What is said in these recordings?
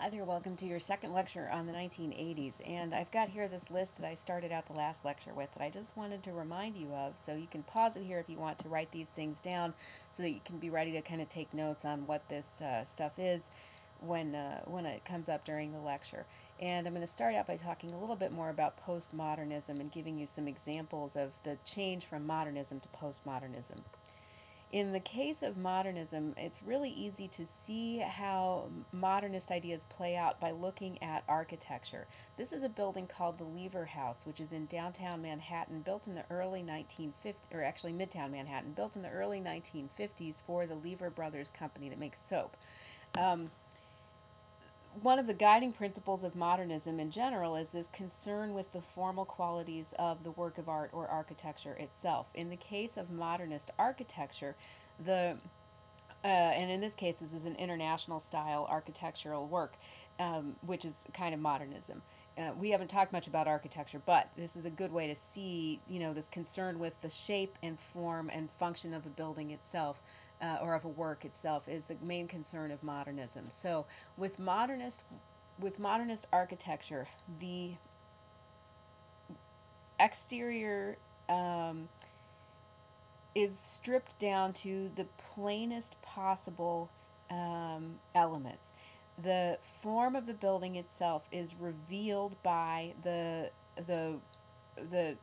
Hi there, welcome to your second lecture on the 1980s. And I've got here this list that I started out the last lecture with that I just wanted to remind you of. So you can pause it here if you want to write these things down so that you can be ready to kind of take notes on what this uh, stuff is when, uh, when it comes up during the lecture. And I'm going to start out by talking a little bit more about postmodernism and giving you some examples of the change from modernism to postmodernism. In the case of modernism, it's really easy to see how modernist ideas play out by looking at architecture. This is a building called the Lever House, which is in downtown Manhattan, built in the early 1950s, or actually midtown Manhattan, built in the early 1950s for the Lever Brothers company that makes soap. Um, one of the guiding principles of modernism in general is this concern with the formal qualities of the work of art or architecture itself. In the case of modernist architecture, the uh, and in this case, this is an international style architectural work, um, which is kind of modernism. Uh, we haven't talked much about architecture, but this is a good way to see, you know, this concern with the shape and form and function of a building itself uh, or of a work itself is the main concern of modernism. So with modernist with modernist architecture, the exterior um, is stripped down to the plainest possible um, elements. The form of the building itself is revealed by the the the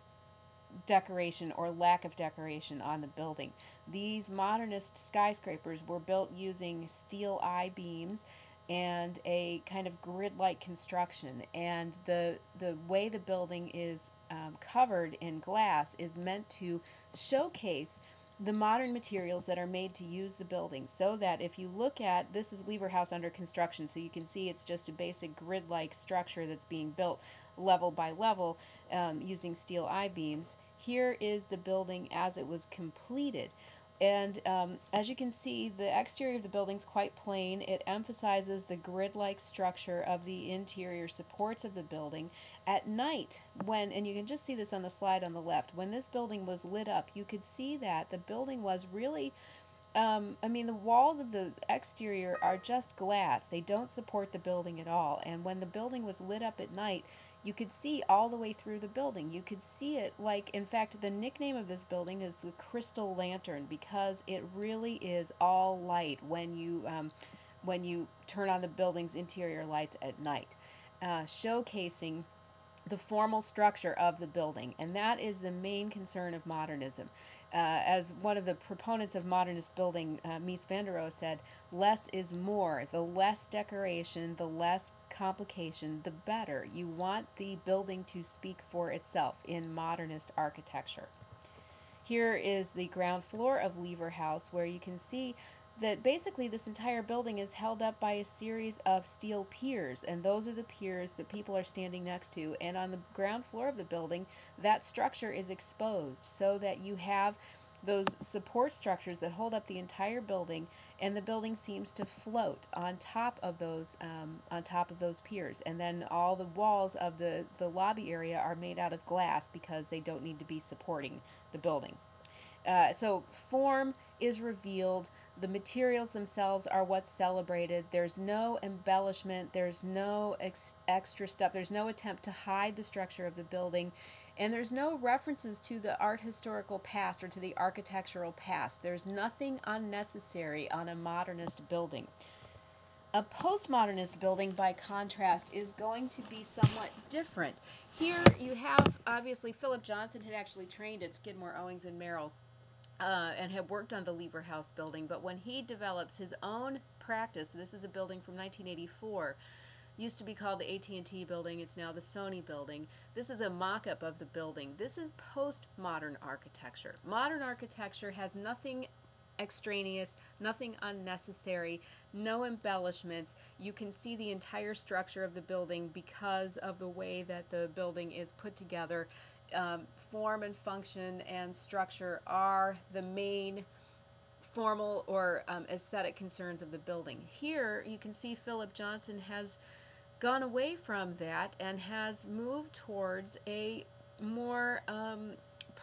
decoration or lack of decoration on the building. These modernist skyscrapers were built using steel I-beams and a kind of grid-like construction and the the way the building is um, covered in glass is meant to showcase the modern materials that are made to use the building so that if you look at this is Lever House under construction so you can see it's just a basic grid-like structure that's being built level by level um, using steel I-beams here is the building as it was completed. And um, as you can see, the exterior of the building is quite plain. It emphasizes the grid-like structure of the interior supports of the building. At night, when, and you can just see this on the slide on the left, when this building was lit up, you could see that the building was really um, I mean, the walls of the exterior are just glass. They don't support the building at all. And when the building was lit up at night, you could see all the way through the building. You could see it like, in fact, the nickname of this building is the Crystal Lantern because it really is all light when you um, when you turn on the building's interior lights at night, uh, showcasing the formal structure of the building, and that is the main concern of modernism. Uh, as one of the proponents of modernist building, uh, Mies van der Rohe, said, less is more. The less decoration, the less complication, the better. You want the building to speak for itself in modernist architecture. Here is the ground floor of Lever House where you can see that basically this entire building is held up by a series of steel piers and those are the piers that people are standing next to and on the ground floor of the building that structure is exposed so that you have those support structures that hold up the entire building and the building seems to float on top of those um, on top of those piers. And then all the walls of the the lobby area are made out of glass because they don't need to be supporting the building uh, so form is revealed. The materials themselves are what's celebrated. There's no embellishment. There's no ex extra stuff. There's no attempt to hide the structure of the building. And there's no references to the art historical past or to the architectural past. There's nothing unnecessary on a modernist building. A postmodernist building, by contrast, is going to be somewhat different. Here you have, obviously, Philip Johnson had actually trained at Skidmore, Owings, and Merrill uh, and had worked on the Lever House building, but when he develops his own practice, this is a building from 1984, used to be called the AT&T building, it's now the Sony building. This is a mock-up of the building. This is post-modern architecture. Modern architecture has nothing extraneous, nothing unnecessary, no embellishments. You can see the entire structure of the building because of the way that the building is put together um, form and function and structure are the main formal or um, aesthetic concerns of the building. Here you can see Philip Johnson has gone away from that and has moved towards a more um,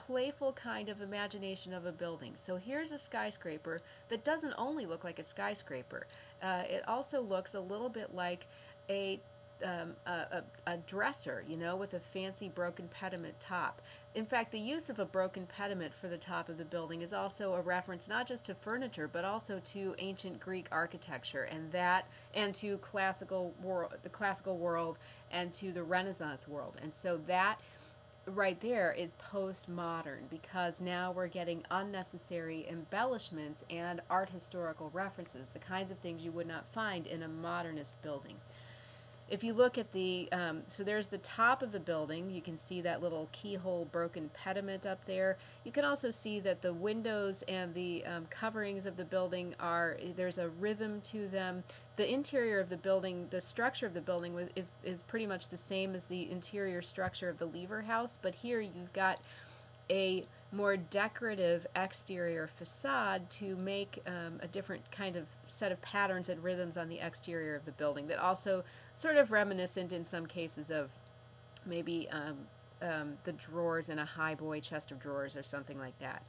playful kind of imagination of a building. So here's a skyscraper that doesn't only look like a skyscraper. Uh, it also looks a little bit like a um, a, a, a, dresser, you know, with a fancy broken pediment top. In fact, the use of a broken pediment for the top of the building is also a reference not just to furniture, but also to ancient Greek architecture and that, and to classical world, the classical world, and to the Renaissance world. And so that right there is postmodern because now we're getting unnecessary embellishments and art historical references, the kinds of things you would not find in a modernist building if you look at the, um, so there's the top of the building. You can see that little keyhole broken pediment up there. You can also see that the windows and the um, coverings of the building are, there's a rhythm to them. The interior of the building, the structure of the building is, is pretty much the same as the interior structure of the Lever House, but here you've got a more decorative exterior facade to make um, a different kind of set of patterns and rhythms on the exterior of the building that also sort of reminiscent in some cases of maybe um, um, the drawers in a highboy chest of drawers or something like that.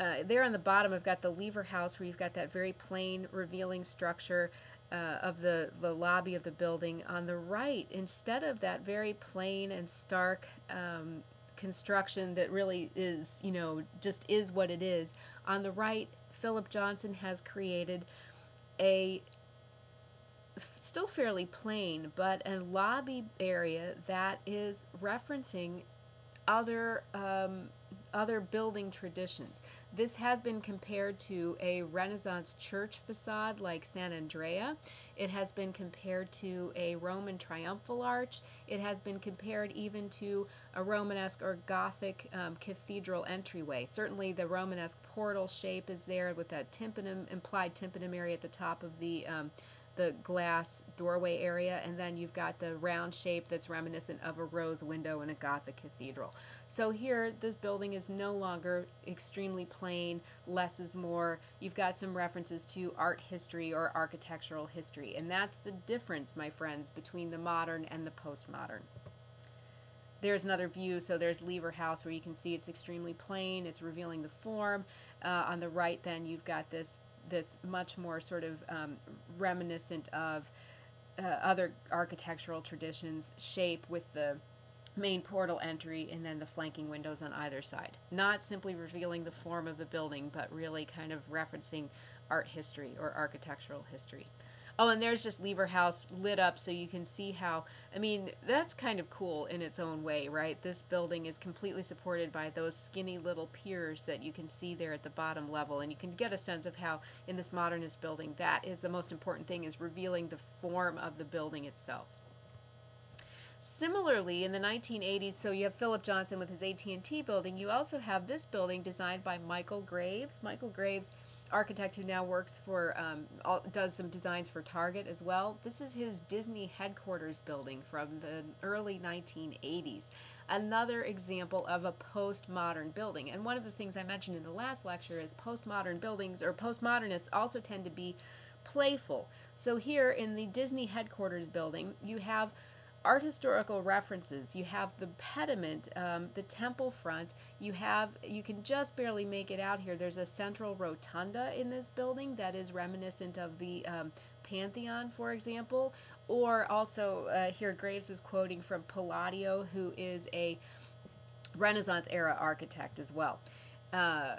Uh, there on the bottom, I've got the lever house where you've got that very plain, revealing structure uh, of the, the lobby of the building. On the right, instead of that very plain and stark um, construction that really is, you know, just is what it is. On the right, Philip Johnson has created a still fairly plain, but a lobby area that is referencing other um, other building traditions. This has been compared to a Renaissance church facade like Sant'Andrea. It has been compared to a Roman triumphal arch. It has been compared even to a Romanesque or Gothic um, cathedral entryway. Certainly the Romanesque portal shape is there with that tympanum, implied tympanum area at the top of the um, the glass doorway area, and then you've got the round shape that's reminiscent of a rose window in a Gothic cathedral. So here, this building is no longer extremely plain, less is more. You've got some references to art history or architectural history, and that's the difference, my friends, between the modern and the postmodern. There's another view, so there's Lever House where you can see it's extremely plain, it's revealing the form. Uh, on the right then you've got this this much more sort of um, reminiscent of uh, other architectural traditions shape with the main portal entry and then the flanking windows on either side. Not simply revealing the form of the building, but really kind of referencing art history or architectural history. Oh, and there's just Lever House lit up so you can see how, I mean, that's kind of cool in its own way, right? This building is completely supported by those skinny little piers that you can see there at the bottom level. And you can get a sense of how in this modernist building, that is the most important thing is revealing the form of the building itself. Similarly, in the 1980s, so you have Philip Johnson with his AT&T building. You also have this building designed by Michael Graves. Michael Graves architect who now works for, um, all, does some designs for Target as well. This is his Disney headquarters building from the early 1980s. Another example of a postmodern building. And one of the things I mentioned in the last lecture is postmodern buildings, or postmodernists also tend to be playful. So here in the Disney headquarters building, you have art historical references. You have the pediment, um, the temple front. You have, you can just barely make it out here. There's a central rotunda in this building that is reminiscent of the um, Pantheon, for example. Or also, uh, here Graves is quoting from Palladio, who is a Renaissance era architect as well. Uh,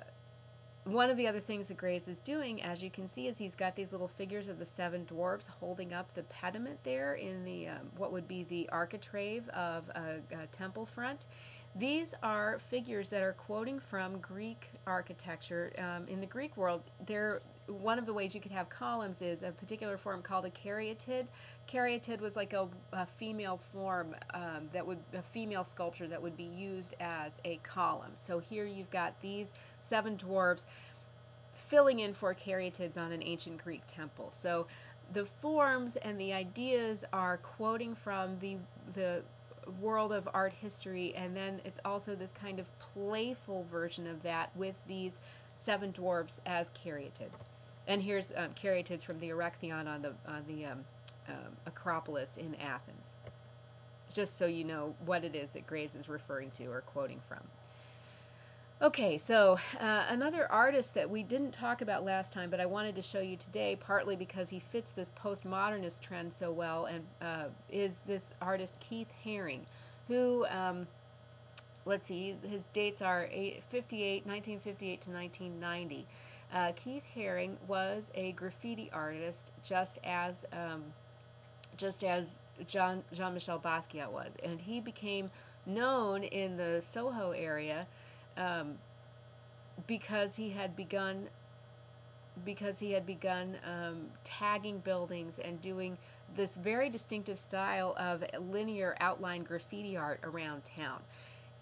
one of the other things that Graves is doing, as you can see, is he's got these little figures of the seven dwarfs holding up the pediment there in the um, what would be the architrave of a, a, temple front. These are figures that are quoting from Greek architecture. Um, in the Greek world, they're one of the ways you could have columns is a particular form called a caryatid. Caryatid was like a, a female form um, that would a female sculpture that would be used as a column. So here you've got these seven dwarves filling in for caryatids on an ancient Greek temple. So the forms and the ideas are quoting from the the world of art history and then it's also this kind of playful version of that with these seven dwarfs as caryatids. And here's um, caryatids from the Erechtheion on the, on the um, um, Acropolis in Athens. Just so you know what it is that Graves is referring to or quoting from. Okay, so uh, another artist that we didn't talk about last time, but I wanted to show you today, partly because he fits this postmodernist trend so well, and uh, is this artist Keith Haring, who, um, let's see, his dates are 58, 1958 to 1990. Uh, Keith Haring was a graffiti artist, just as um, just as Jean Jean Michel Basquiat was, and he became known in the Soho area um, because he had begun because he had begun um, tagging buildings and doing this very distinctive style of linear outline graffiti art around town.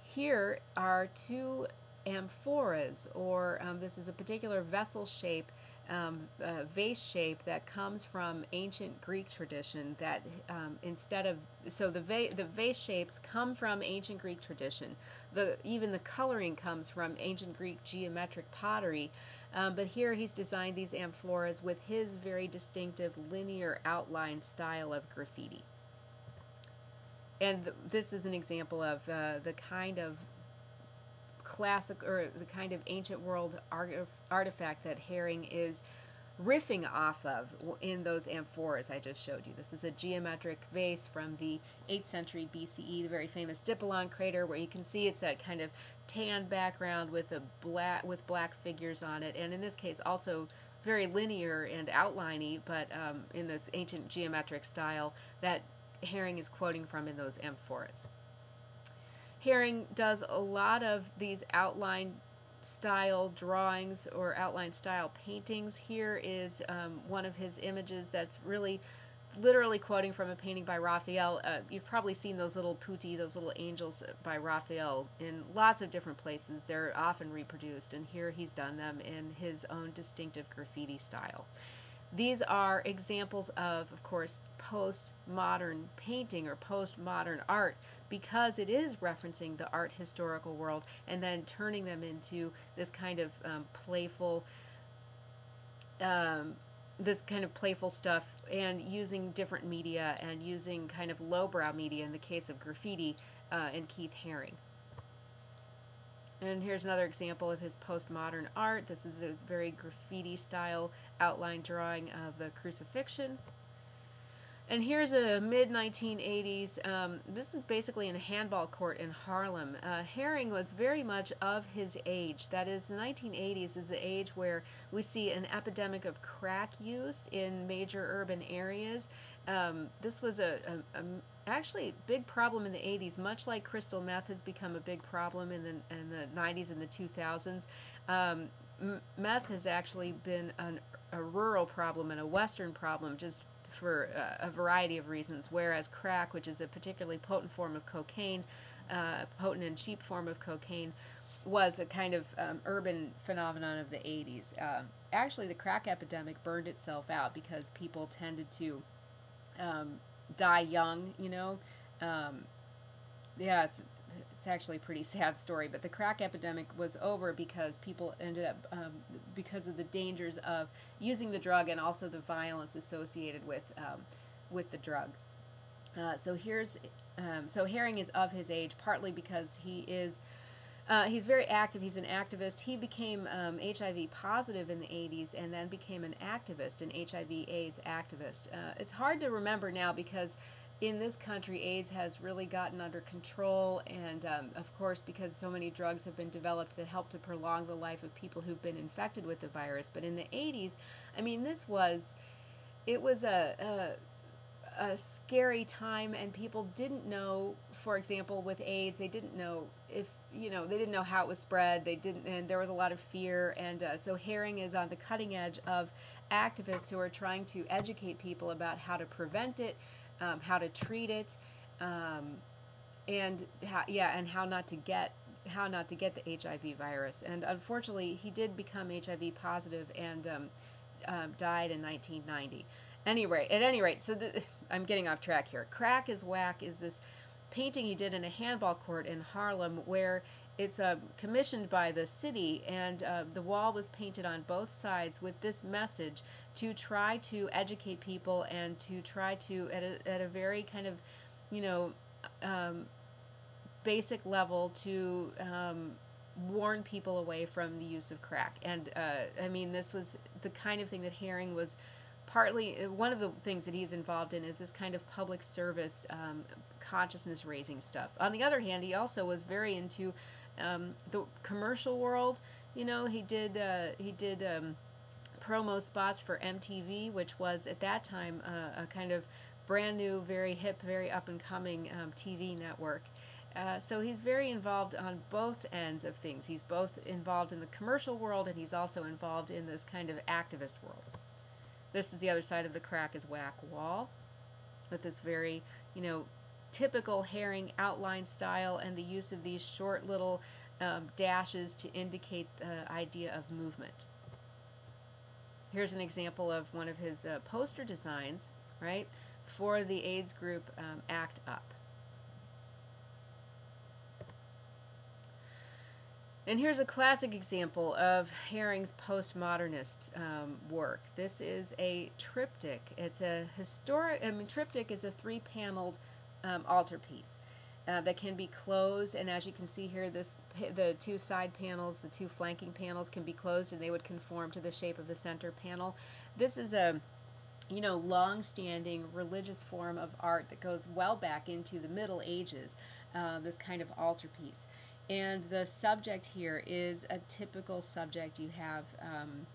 Here are two amphoras, or um, this is a particular vessel shape, um, uh, vase shape that comes from ancient Greek tradition. That um, instead of so the va- the vase shapes come from ancient Greek tradition. The even the coloring comes from ancient Greek geometric pottery. Um, but here he's designed these amphoras with his very distinctive linear outline style of graffiti. And th- this is an example of uh, the kind of classic or the kind of ancient world artifact that Haring is riffing off of in those amphoras I just showed you. This is a geometric vase from the 8th century BCE, the very famous Dipylon crater, where you can see it's that kind of tan background with a black with black figures on it, and in this case also very linear and outliney, but um, in this ancient geometric style that Haring is quoting from in those amphoras. Haring does a lot of these outline style drawings or outline style paintings. Here is um, one of his images that's really literally quoting from a painting by Raphael. Uh, you've probably seen those little putti, those little angels by Raphael in lots of different places. They're often reproduced, and here he's done them in his own distinctive graffiti style. These are examples of, of course, postmodern painting or postmodern art because it is referencing the art historical world and then turning them into this kind of um, playful, um, this kind of playful stuff and using different media and using kind of lowbrow media in the case of graffiti uh, and Keith Haring. And here's another example of his postmodern art. This is a very graffiti style outline drawing of the crucifixion. And here's a mid 1980s. Um, this is basically in a handball court in Harlem. Uh, Haring was very much of his age. That is, the 1980s is the age where we see an epidemic of crack use in major urban areas. Um, this was a, a, a actually big problem in the 80s, much like crystal meth has become a big problem in the, in the 90s and the 2000s. Um, meth has actually been an, a rural problem and a western problem just for uh, a variety of reasons, whereas crack, which is a particularly potent form of cocaine, uh, potent and cheap form of cocaine, was a kind of um, urban phenomenon of the 80s. Um, actually, the crack epidemic burned itself out because people tended to um, die young, you know. Um, yeah, it's it's actually a pretty sad story, but the crack epidemic was over because people ended up um, because of the dangers of using the drug and also the violence associated with um, with the drug. Uh, so here's um, so Haring is of his age partly because he is. Uh, he's very active. He's an activist. He became um, HIV positive in the 80s and then became an activist, an HIV/AIDS activist. Uh, it's hard to remember now because in this country, AIDS has really gotten under control, and um, of course, because so many drugs have been developed that help to prolong the life of people who've been infected with the virus. But in the 80s, I mean, this was, it was a, a, a scary time, and people didn't know, for example, with AIDS, they didn't know if you know they didn't know how it was spread they didn't and there was a lot of fear and uh, so Haring is on the cutting edge of activists who are trying to educate people about how to prevent it um, how to treat it, um, and how, yeah, and how not to get how not to get the HIV virus. And unfortunately, he did become HIV positive and um, um, died in 1990. Anyway, at any rate, so the, I'm getting off track here. Crack is whack is this painting he did in a handball court in Harlem where it's uh, commissioned by the city, and uh, the wall was painted on both sides with this message to try to educate people and to try to, at a, at a very kind of, you know, um, basic level, to um, warn people away from the use of crack. And uh, I mean, this was the kind of thing that Haring was partly uh, one of the things that he's involved in is this kind of public service um, consciousness raising stuff. On the other hand, he also was very into um, the commercial world. You know, he did uh, he did um, promo spots for MTV, which was at that time uh, a kind of brand new, very hip, very up and coming um, TV network. Uh, so he's very involved on both ends of things. He's both involved in the commercial world and he's also involved in this kind of activist world. This is the other side of the crack is whack wall with this very, you know, typical Haring outline style and the use of these short little um, dashes to indicate the idea of movement. Here's an example of one of his uh, poster designs, right, for the AIDS group um, ACT UP. And here's a classic example of Haring's postmodernist um, work. This is a triptych. It's a historic, I mean, triptych is a three-paneled um, altarpiece uh, that can be closed. And as you can see here, this the two side panels, the two flanking panels can be closed and they would conform to the shape of the center panel. This is a you know, long-standing religious form of art that goes well back into the Middle Ages, uh, this kind of altarpiece. And the subject here is a typical subject. You have um,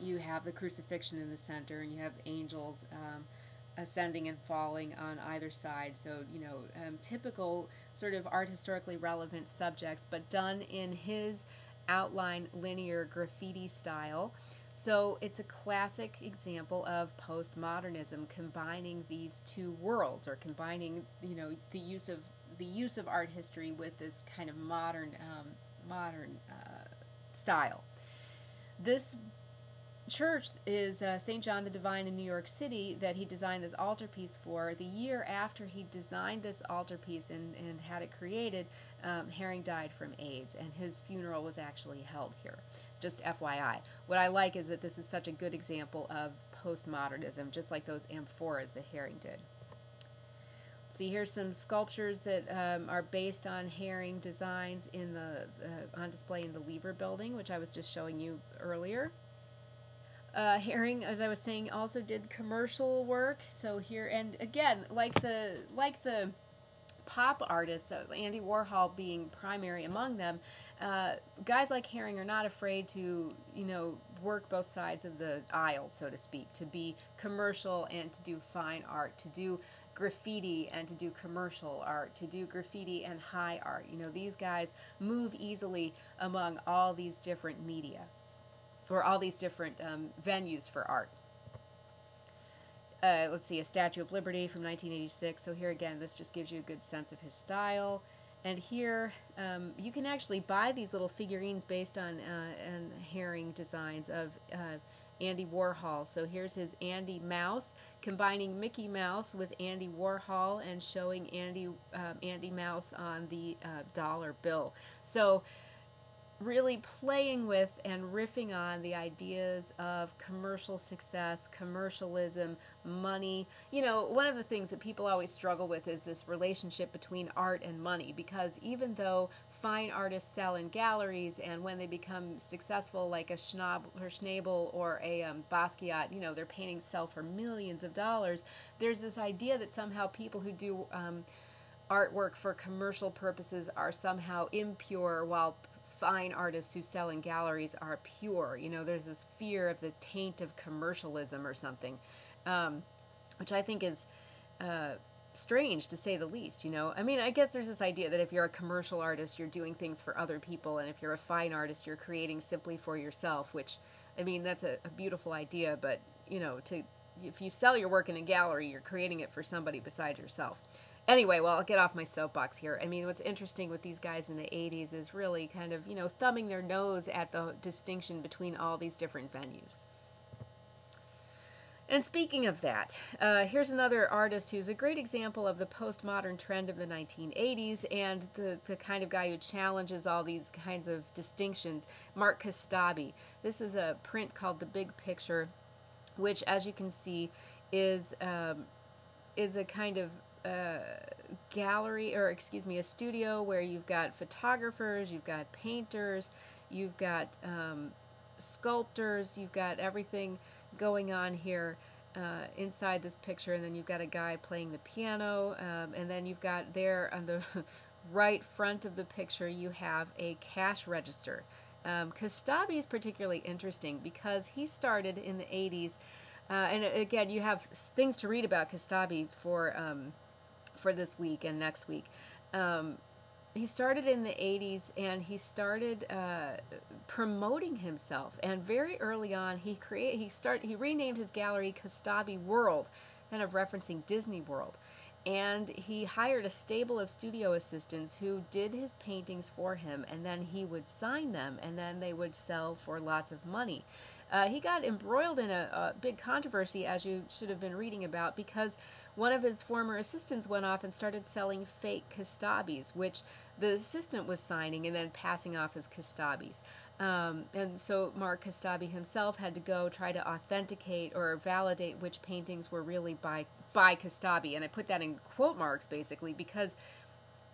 you have the crucifixion in the center, and you have angels um, ascending and falling on either side. So you know, um, typical sort of art historically relevant subjects, but done in his outline linear graffiti style. So it's a classic example of postmodernism combining these two worlds or combining, you know, the use of the use of art history with this kind of modern um, modern uh, style. This church is uh, St. John the Divine in New York City that he designed this altarpiece for. The year after he designed this altarpiece and, and had it created, um, Haring died from AIDS, and his funeral was actually held here. Just FYI. What I like is that this is such a good example of postmodernism, just like those amphoras that Haring did. See, here's some sculptures that um, are based on Haring designs in the uh, on display in the Lever Building, which I was just showing you earlier. Uh, Haring, as I was saying, also did commercial work. So here, and again, like the like the pop artists, uh, Andy Warhol being primary among them, uh, guys like Haring are not afraid to, you know, work both sides of the aisle, so to speak, to be commercial and to do fine art, to do graffiti and to do commercial art, to do graffiti and high art. You know, these guys move easily among all these different media or all these different um, venues for art. Uh, let's see, a Statue of Liberty from 1986. So here again, this just gives you a good sense of his style. And here, um, you can actually buy these little figurines based on uh, and Haring designs of uh, Andy Warhol. So here's his Andy Mouse, combining Mickey Mouse with Andy Warhol and showing Andy um, Andy Mouse on the uh, dollar bill. So really playing with and riffing on the ideas of commercial success, commercialism, money. You know, one of the things that people always struggle with is this relationship between art and money because even though fine artists sell in galleries and when they become successful like a or Schnabel or a um, Basquiat, you know, their paintings sell for millions of dollars, there's this idea that somehow people who do um, artwork for commercial purposes are somehow impure while fine artists who sell in galleries are pure. You know, there's this fear of the taint of commercialism or something, um, which I think is uh, strange to say the least. You know, I mean, I guess there's this idea that if you're a commercial artist, you're doing things for other people, and if you're a fine artist, you're creating simply for yourself. Which, I mean, that's a, a beautiful idea, but you know, to if you sell your work in a gallery, you're creating it for somebody besides yourself. Anyway, well, I'll get off my soapbox here. I mean, what's interesting with these guys in the 80s is really kind of, you know, thumbing their nose at the distinction between all these different venues. And speaking of that, uh, here's another artist who's a great example of the postmodern trend of the 1980s and the, the kind of guy who challenges all these kinds of distinctions, Mark Kostabi. This is a print called The Big Picture, which, as you can see, is, um, is a kind of uh, gallery, or excuse me, a studio where you've got photographers, you've got painters, you've got um, sculptors, you've got everything going on here. Uh, inside this picture, and then you've got a guy playing the piano, um, and then you've got there on the right front of the picture, you have a cash register. Um, is particularly interesting because he started in the 80s, uh, and again, you have things to read about Kostabi for um, for this week and next week. Um, he started in the 80s and he started uh, promoting himself. And very early on he create he started he renamed his gallery Kostabi World kind of referencing Disney World. And he hired a stable of studio assistants who did his paintings for him and then he would sign them and then they would sell for lots of money uh, he got embroiled in a, a, big controversy as you should have been reading about because one of his former assistants went off and started selling fake Kostabis which the assistant was signing and then passing off as Kostabis um, and so Mark Kostabi himself had to go try to authenticate or validate which paintings were really by by Kostabi, and I put that in quote marks basically because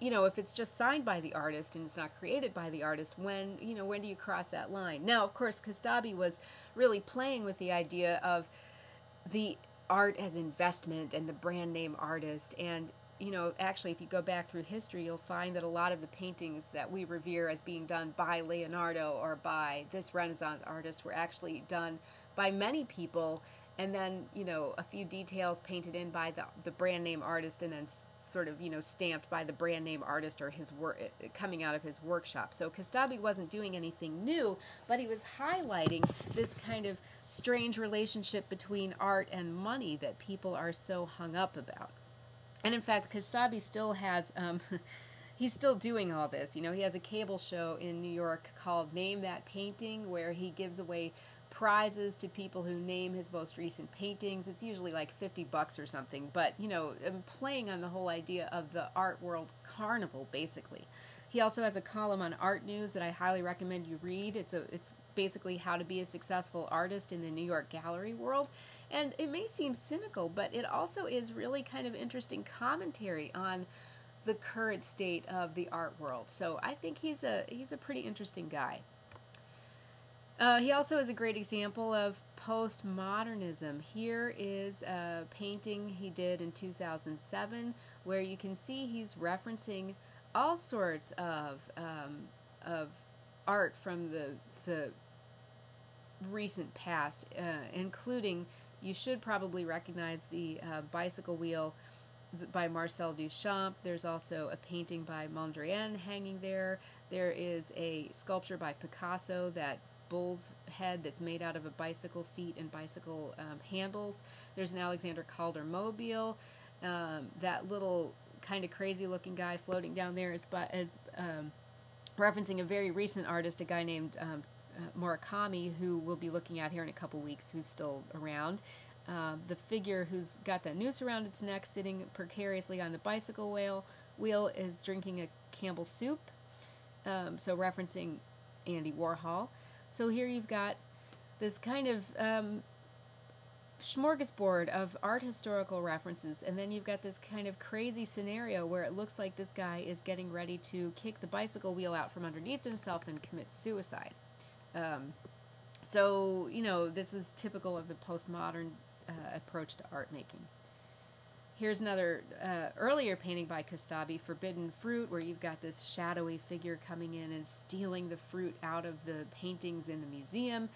you know if it's just signed by the artist and it's not created by the artist when you know when do you cross that line? Now of course Kostabi was really playing with the idea of the art as investment and the brand name artist. And you know actually if you go back through history you'll find that a lot of the paintings that we revere as being done by Leonardo or by this renaissance artist were actually done by many people and then you know a few details painted in by the, the brand name artist and then s- sort of you know stamped by the brand name artist or his work coming out of his workshop. So Kostabi wasn't doing anything new but he was highlighting this kind of strange relationship between art and money that people are so hung up about. And in fact Kostabi still has um, he's still doing all this. You know he has a cable show in new york called name that painting where he gives away prizes to people who name his most recent paintings. It's usually like 50 bucks or something, but you know, I'm playing on the whole idea of the art world carnival basically. He also has a column on art news that I highly recommend you read. It's a it's basically how to be a successful artist in the New York gallery world. And it may seem cynical, but it also is really kind of interesting commentary on the current state of the art world. So I think he's a he's a pretty interesting guy. Uh, he also is a great example of postmodernism. Here is a painting he did in 2007 where you can see he's referencing all sorts of, um, of art from the, the recent past, uh, including, you should probably recognize the uh, bicycle wheel by Marcel Duchamp. There's also a painting by Mondrian hanging there. There is a sculpture by Picasso that bull's head that's made out of a bicycle seat and bicycle um, handles. There's an Alexander Calder mobile. Um, that little kind of crazy looking guy floating down there is, but is um, referencing a very recent artist, a guy named um, uh, Murakami, who we'll be looking at here in a couple weeks, who's still around. Um, the figure who's got that noose around its neck, sitting precariously on the bicycle wheel, wheel is drinking a Campbell soup. Um, so referencing Andy Warhol. So here you've got this kind of um, smorgasbord of art historical references, and then you've got this kind of crazy scenario where it looks like this guy is getting ready to kick the bicycle wheel out from underneath himself and commit suicide. Um, so, you know, this is typical of the postmodern uh, approach to art making. Here's another uh, earlier painting by Kostabi, Forbidden Fruit, where you've got this shadowy figure coming in and stealing the fruit out of the paintings in the museum.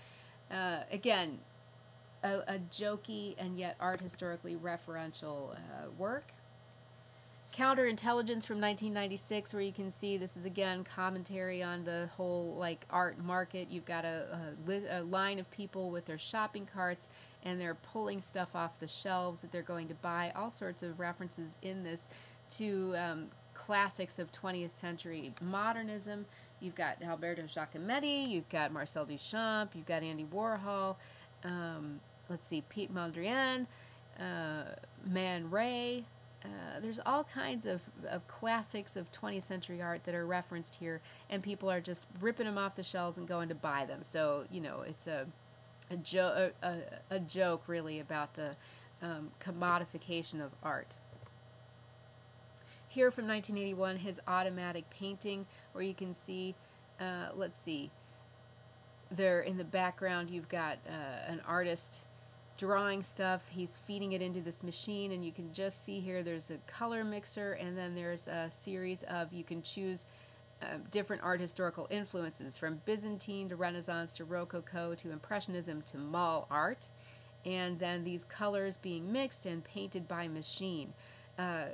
Uh, again, a, a, jokey and yet art historically referential uh, work. Counterintelligence from 1996, where you can see this is again commentary on the whole like art market. You've got a, a, a line of people with their shopping carts and they're pulling stuff off the shelves that they're going to buy. All sorts of references in this to um, classics of 20th century modernism. You've got Alberto Giacometti, you've got Marcel Duchamp, you've got Andy Warhol, um, let's see, Piet Mondrian, uh, Man Ray. Uh, there's all kinds of, of classics of 20th century art that are referenced here, and people are just ripping them off the shelves and going to buy them. So, you know, it's a a, jo- a, a, joke really about the um, commodification of art. here from 1981, his automatic painting, where you can see, uh, let's see, there in the background you've got uh, an artist drawing stuff. He's feeding it into this machine, and you can just see here there's a color mixer, and then there's a series of, you can choose uh, different art historical influences from Byzantine to Renaissance to Rococo to Impressionism to Mall art, and then these colors being mixed and painted by machine. Uh,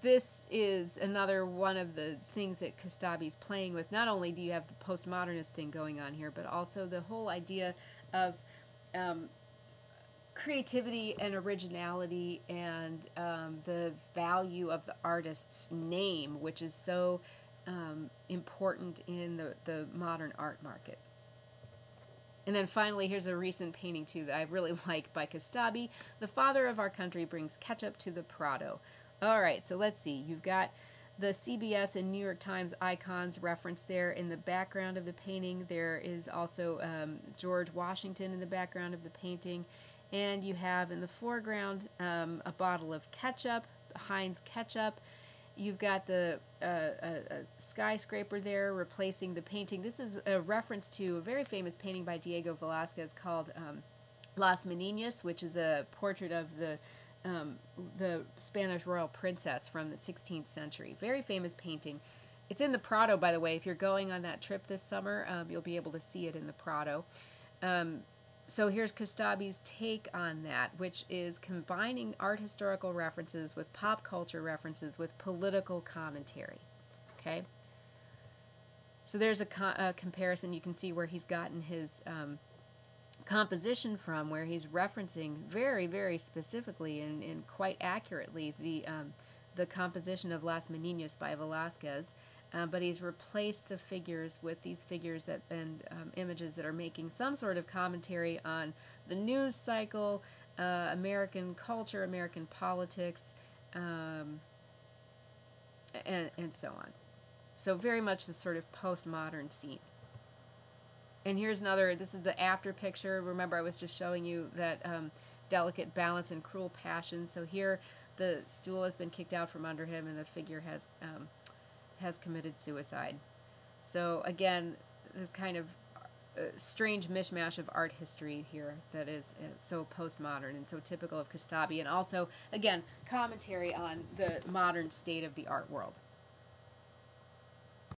this is another one of the things that Kostabi's playing with. Not only do you have the postmodernist thing going on here, but also the whole idea of um, creativity and originality and um, the value of the artist's name, which is so um, important in the, the modern art market. And then finally, here's a recent painting too that I really like by Kostabi. The father of our country brings ketchup to the Prado. All right, so let's see. You've got the CBS and New York Times icons referenced there in the background of the painting. There is also um, George Washington in the background of the painting. And you have in the foreground um, a bottle of ketchup, Heinz ketchup. You've got the uh, a, a skyscraper there replacing the painting. This is a reference to a very famous painting by Diego Velazquez called um, Las Meninas, which is a portrait of the um, the Spanish royal princess from the 16th century. Very famous painting. It's in the Prado, by the way. If you're going on that trip this summer, um, you'll be able to see it in the Prado. Um, so here's Kostabi's take on that, which is combining art historical references with pop culture references with political commentary. Okay? So there's a, co a comparison. You can see where he's gotten his um, composition from, where he's referencing very, very specifically and, and quite accurately the, um, the composition of Las Meninas by Velazquez uh, but he's replaced the figures with these figures that and um, images that are making some sort of commentary on the news cycle, uh, American culture, American politics, um, and, and so on. So very much the sort of postmodern scene. And here's another, this is the after picture. Remember I was just showing you that um, delicate balance and cruel passion. So here the stool has been kicked out from under him and the figure has um, has committed suicide. So again, this kind of uh, strange mishmash of art history here that is uh, so postmodern and so typical of Kostabi, and also again commentary on the modern state of the art world.